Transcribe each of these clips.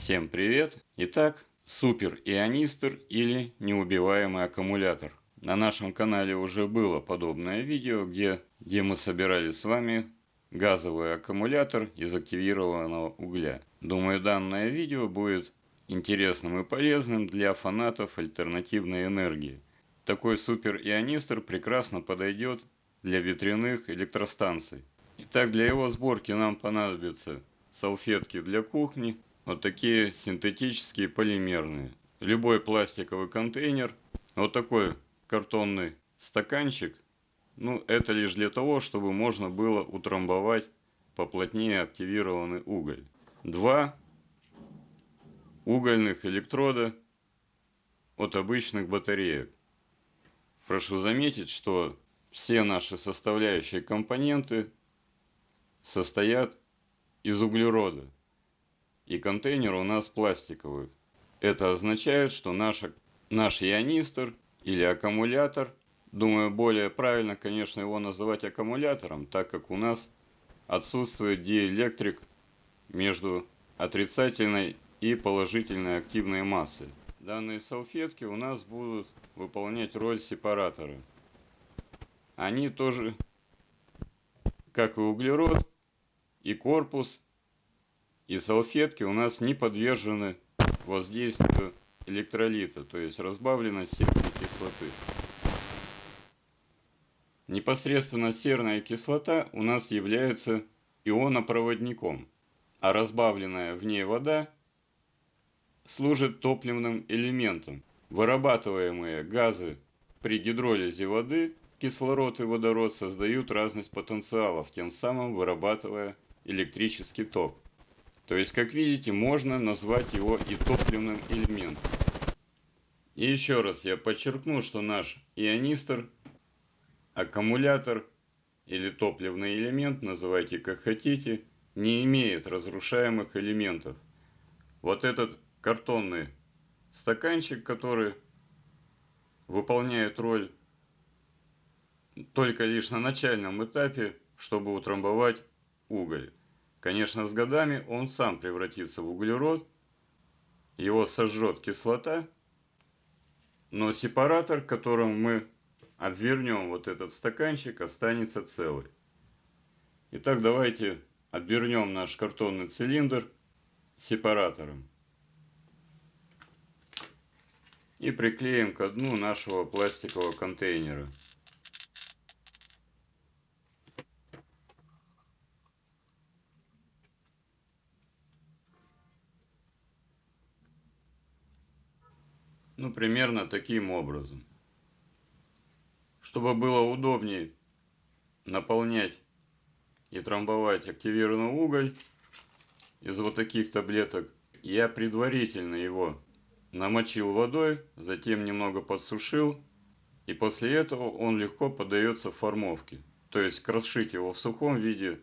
Всем привет! Итак, супер ионистр или неубиваемый аккумулятор. На нашем канале уже было подобное видео, где, где мы собирали с вами газовый аккумулятор из активированного угля. Думаю, данное видео будет интересным и полезным для фанатов альтернативной энергии. Такой супер ионистр прекрасно подойдет для ветряных электростанций. Итак, для его сборки нам понадобятся салфетки для кухни, вот такие синтетические полимерные. Любой пластиковый контейнер, вот такой картонный стаканчик, ну это лишь для того, чтобы можно было утрамбовать поплотнее активированный уголь. Два угольных электрода от обычных батареек. Прошу заметить, что все наши составляющие компоненты состоят из углерода. И контейнер у нас пластиковый. Это означает, что наша, наш ионистр или аккумулятор, думаю, более правильно, конечно, его называть аккумулятором, так как у нас отсутствует диэлектрик между отрицательной и положительной активной массой. Данные салфетки у нас будут выполнять роль сепаратора. Они тоже, как и углерод, и корпус, и салфетки у нас не подвержены воздействию электролита, то есть разбавленность серной кислоты. Непосредственно серная кислота у нас является ионопроводником, а разбавленная в ней вода служит топливным элементом. Вырабатываемые газы при гидролизе воды, кислород и водород создают разность потенциалов, тем самым вырабатывая электрический ток. То есть, как видите, можно назвать его и топливным элементом. И еще раз я подчеркну, что наш ионистр, аккумулятор или топливный элемент, называйте как хотите, не имеет разрушаемых элементов. Вот этот картонный стаканчик, который выполняет роль только лишь на начальном этапе, чтобы утрамбовать уголь. Конечно, с годами он сам превратится в углерод, его сожжет кислота, но сепаратор, которым мы отвернем вот этот стаканчик, останется целый. Итак, давайте отвернем наш картонный цилиндр сепаратором и приклеим к дну нашего пластикового контейнера. Ну, примерно таким образом. Чтобы было удобнее наполнять и трамбовать активированный уголь из вот таких таблеток, я предварительно его намочил водой, затем немного подсушил, и после этого он легко поддается формовке. То есть крошить его в сухом виде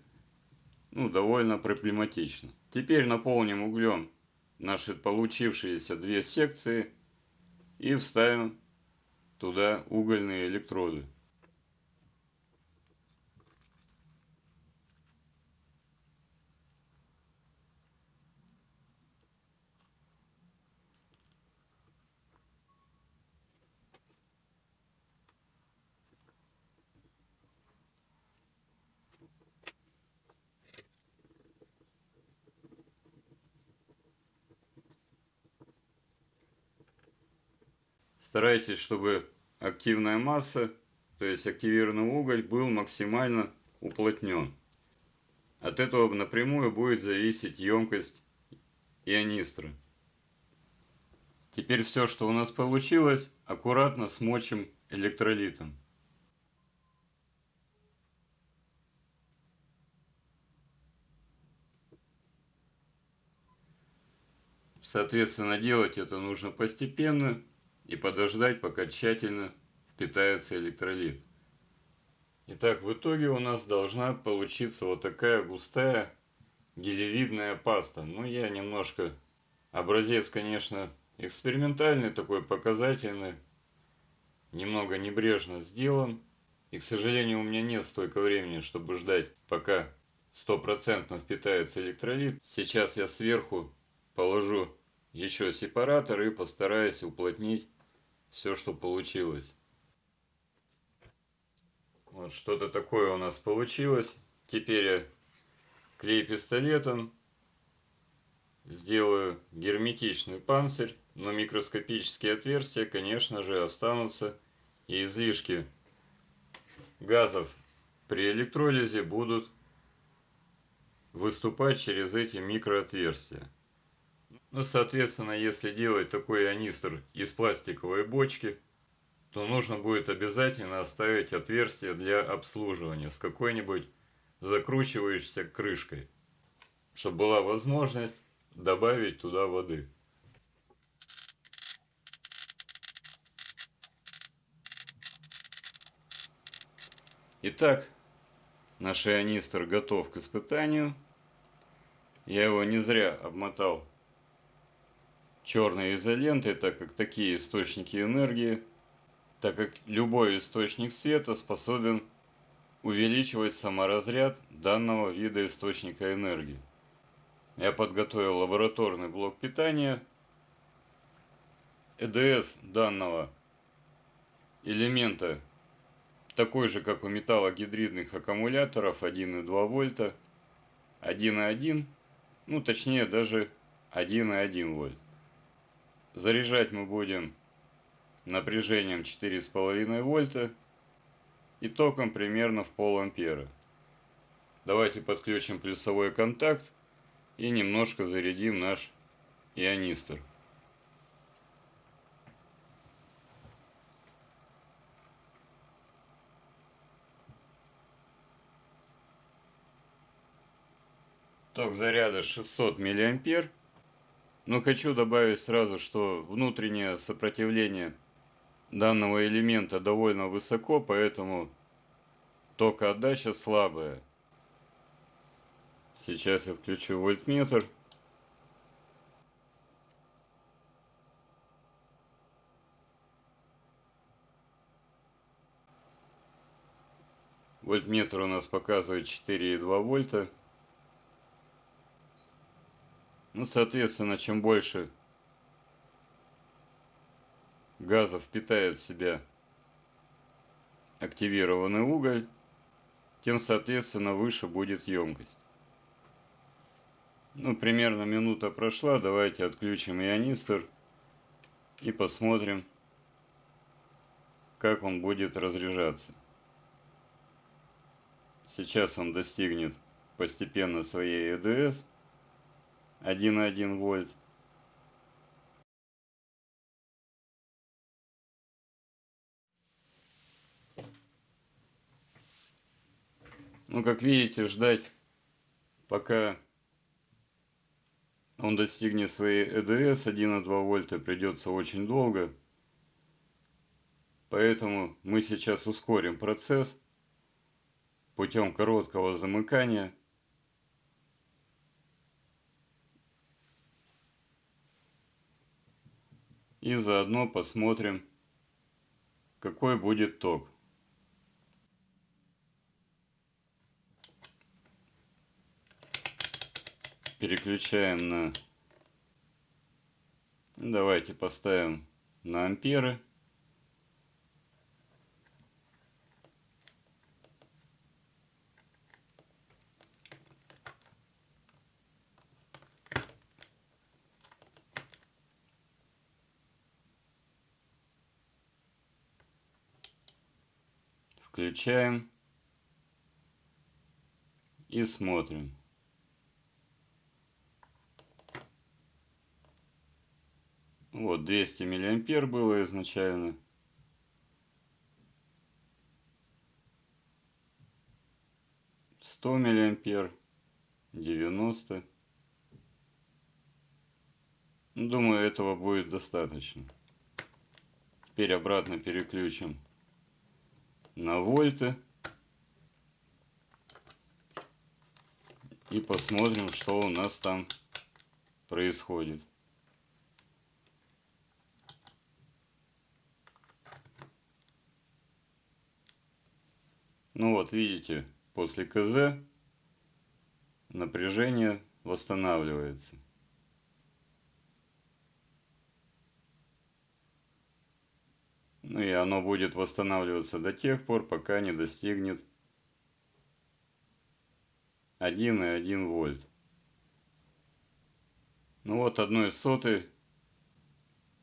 ну, довольно проблематично. Теперь наполним углем наши получившиеся две секции и вставим туда угольные электроды. Старайтесь, чтобы активная масса, то есть активированный уголь, был максимально уплотнен. От этого напрямую будет зависеть емкость ионистра. Теперь все, что у нас получилось, аккуратно смочим электролитом. Соответственно, делать это нужно постепенно и подождать, пока тщательно впитается электролит. Итак, в итоге у нас должна получиться вот такая густая гелевидная паста. Ну, я немножко... Образец, конечно, экспериментальный, такой показательный. Немного небрежно сделан. И, к сожалению, у меня нет столько времени, чтобы ждать, пока стопроцентно впитается электролит. Сейчас я сверху положу еще сепаратор и постараюсь уплотнить все, что получилось. Вот что-то такое у нас получилось. Теперь я клей пистолетом сделаю герметичный панцирь, но микроскопические отверстия, конечно же, останутся и излишки газов при электролизе будут выступать через эти микроотверстия. Ну, соответственно, если делать такой ионистр из пластиковой бочки, то нужно будет обязательно оставить отверстие для обслуживания с какой-нибудь закручивающейся крышкой, чтобы была возможность добавить туда воды. Итак, наш ионистр готов к испытанию. Я его не зря обмотал черной изолентой, так как такие источники энергии, так как любой источник света способен увеличивать саморазряд данного вида источника энергии. Я подготовил лабораторный блок питания. ЭДС данного элемента такой же, как у металлогидридных аккумуляторов 1,2 вольта, 1,1, ну точнее даже 1,1 вольт. Заряжать мы будем напряжением 4,5 вольта и током примерно в пол ампера. Давайте подключим плюсовой контакт и немножко зарядим наш ионистор. Ток заряда 600 миллиампер. Но хочу добавить сразу, что внутреннее сопротивление данного элемента довольно высоко, поэтому токоотдача слабая. Сейчас я включу вольтметр. Вольтметр у нас показывает 4,2 вольта. Ну, соответственно, чем больше газов впитает в себя активированный уголь, тем, соответственно, выше будет емкость. Ну, примерно минута прошла. Давайте отключим ионистор и посмотрим, как он будет разряжаться. Сейчас он достигнет постепенно своей ЭДС 1,1 вольт. Ну, как видите, ждать, пока он достигнет своей ЭДС 1,2 вольта, придется очень долго. Поэтому мы сейчас ускорим процесс путем короткого замыкания. И заодно посмотрим, какой будет ток. Переключаем на... Давайте поставим на амперы. Включаем и смотрим. Вот 200 миллиампер было изначально. Сто миллиампер, девяносто. Думаю, этого будет достаточно. Теперь обратно переключим на вольты. И посмотрим, что у нас там происходит. Ну вот, видите, после КЗ напряжение восстанавливается. Ну и оно будет восстанавливаться до тех пор, пока не достигнет 1,1 вольт. Ну вот 1 сотой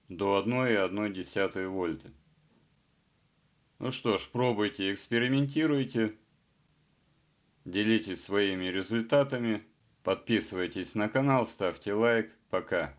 до 1,1 вольта. Ну что ж, пробуйте, экспериментируйте. Делитесь своими результатами. Подписывайтесь на канал, ставьте лайк. Пока.